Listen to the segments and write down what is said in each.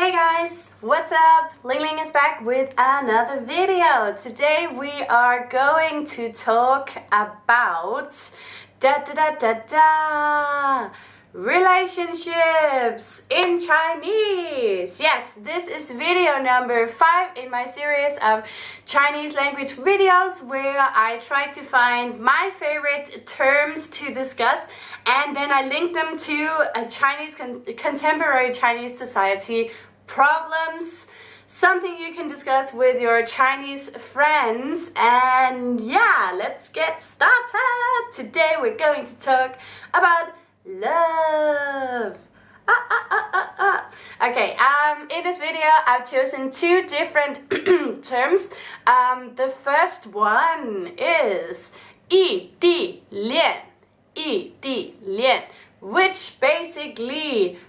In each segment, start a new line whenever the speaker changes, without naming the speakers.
Hey guys, what's up? Ling Ling is back with another video. Today we are going to talk about da da da da da relationships in Chinese. Yes, this is video number five in my series of Chinese language videos where I try to find my favorite terms to discuss and then I link them to a Chinese con contemporary Chinese society problems something you can discuss with your Chinese friends and yeah let's get started today we're going to talk about love. Ah, ah, ah, ah, ah. Okay, um, in this video I've chosen two different terms. Um, the first one is 异地恋,异地恋, which basically means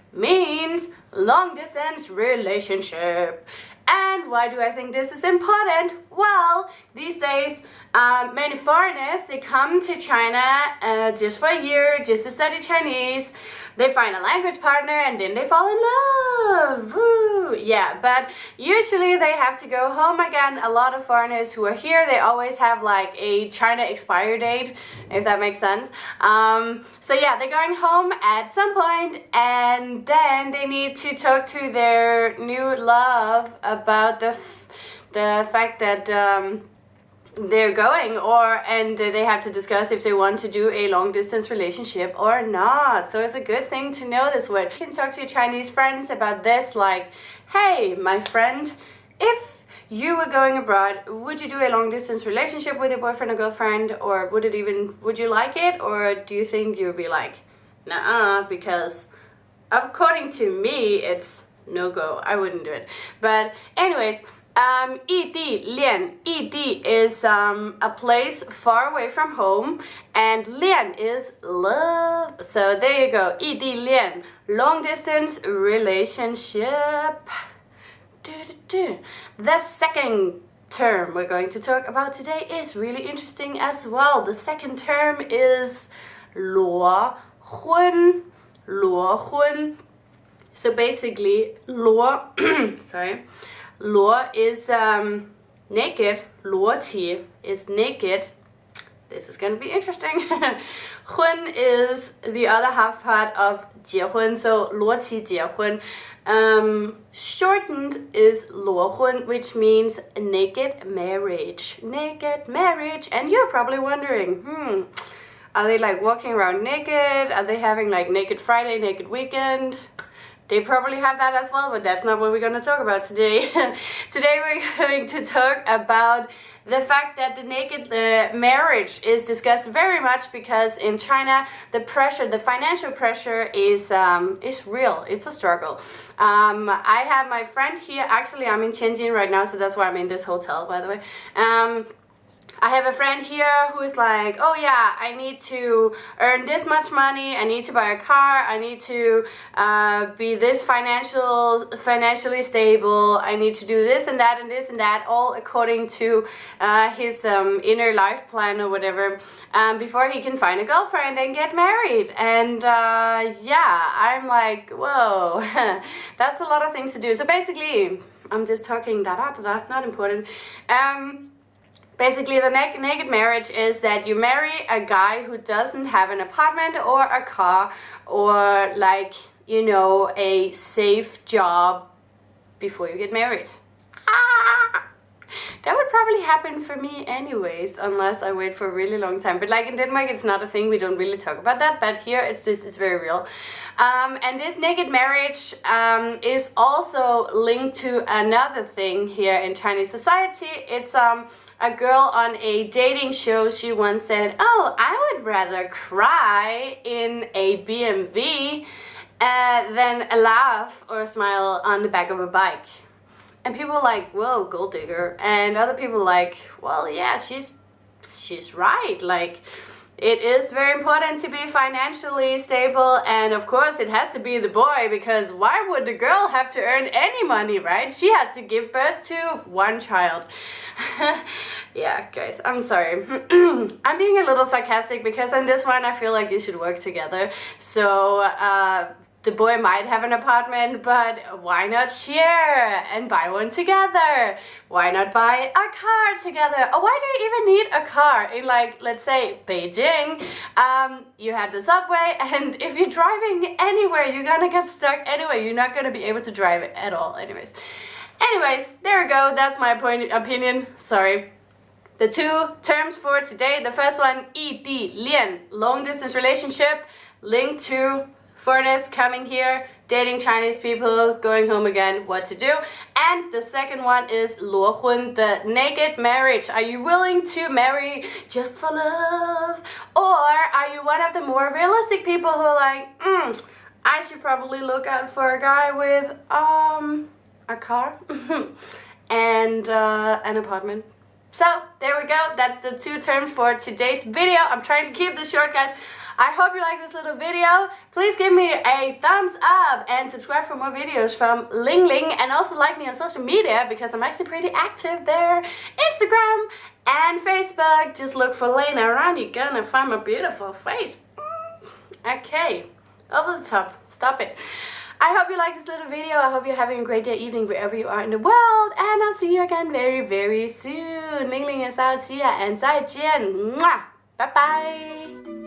long distance relationship. And why do I think this is important? Well, these days, um, many foreigners, they come to China uh, just for a year, just to study Chinese. They find a language partner and then they fall in love. Woo! Yeah, but usually they have to go home again. A lot of foreigners who are here, they always have like a China expiry date, if that makes sense. Um, so yeah, they're going home at some point and then they need to talk to their new love about the, the fact that um, they're going or and they have to discuss if they want to do a long distance relationship or not. So it's a good thing to know this word. You can talk to your chinese friends about this like hey my friend if you were going abroad would you do a long distance relationship with your boyfriend or girlfriend or would it even would you like it or do you think you'd be like nah because according to me it's no go. I wouldn't do it. But anyways um, Lian 异地 is um, a place far away from home and Lian is love. So there you go, 异地恋, long distance relationship. The second term we're going to talk about today is really interesting as well. The second term is Luo Hun, Luo Hun. So basically, Luo. sorry. Luo is um, naked. Luo Qi is naked. This is going to be interesting. Hun is the other half part of Jie Hun, so Luo Qi Jie Hun. Um, shortened is Luo Hun, which means naked marriage. Naked marriage. And you're probably wondering, hmm, are they like walking around naked? Are they having like naked Friday, naked weekend? They probably have that as well, but that's not what we're going to talk about today. today we're going to talk about the fact that the naked uh, marriage is discussed very much because in China the pressure, the financial pressure is um, is real. It's a struggle. Um, I have my friend here. Actually, I'm in Tianjin right now, so that's why I'm in this hotel, by the way. Um, I have a friend here who's like, oh yeah, I need to earn this much money, I need to buy a car, I need to uh, be this financial, financially stable, I need to do this and that and this and that, all according to uh, his um, inner life plan or whatever, um, before he can find a girlfriend and get married. And uh, yeah, I'm like, whoa, that's a lot of things to do. So basically, I'm just talking da da da da, not important. Um, Basically, the naked marriage is that you marry a guy who doesn't have an apartment or a car or like, you know, a safe job before you get married. Probably happen for me anyways, unless I wait for a really long time. But like in Denmark, it's not a thing. We don't really talk about that. But here, it's just, it's very real. Um, and this naked marriage um, is also linked to another thing here in Chinese society. It's um, a girl on a dating show, she once said, oh, I would rather cry in a BMW uh, than a laugh or a smile on the back of a bike. And people like, whoa, gold digger. And other people like, well, yeah, she's, she's right. Like, it is very important to be financially stable and of course it has to be the boy because why would the girl have to earn any money, right? She has to give birth to one child. yeah, guys, I'm sorry. I'm being a little sarcastic because on this one I feel like you should work together. So, uh, the boy might have an apartment, but why not share and buy one together? Why not buy a car together? Or why do you even need a car in like, let's say, Beijing? Um, you have the subway and if you're driving anywhere, you're gonna get stuck anyway. You're not gonna be able to drive at all anyways. Anyways, there we go. That's my point, opinion. Sorry. The two terms for today, the first one, ED, Lien, long distance relationship, linked to foreigners coming here, dating Chinese people, going home again, what to do. And the second one is 裸婚, the naked marriage. Are you willing to marry just for love? Or are you one of the more realistic people who are like, mm, I should probably look out for a guy with um a car and uh, an apartment. So there we go. That's the two terms for today's video. I'm trying to keep this short, guys. I hope you like this little video. Please give me a thumbs up and subscribe for more videos from Ling Ling and also like me on social media because I'm actually pretty active there. Instagram and Facebook. Just look for Lena around. You're gonna find my beautiful face. Okay, over the top. Stop it. I hope you like this little video. I hope you're having a great day, evening, wherever you are in the world. And I'll see you again very, very soon. Ling Ling is out. See ya and 再见. Bye bye.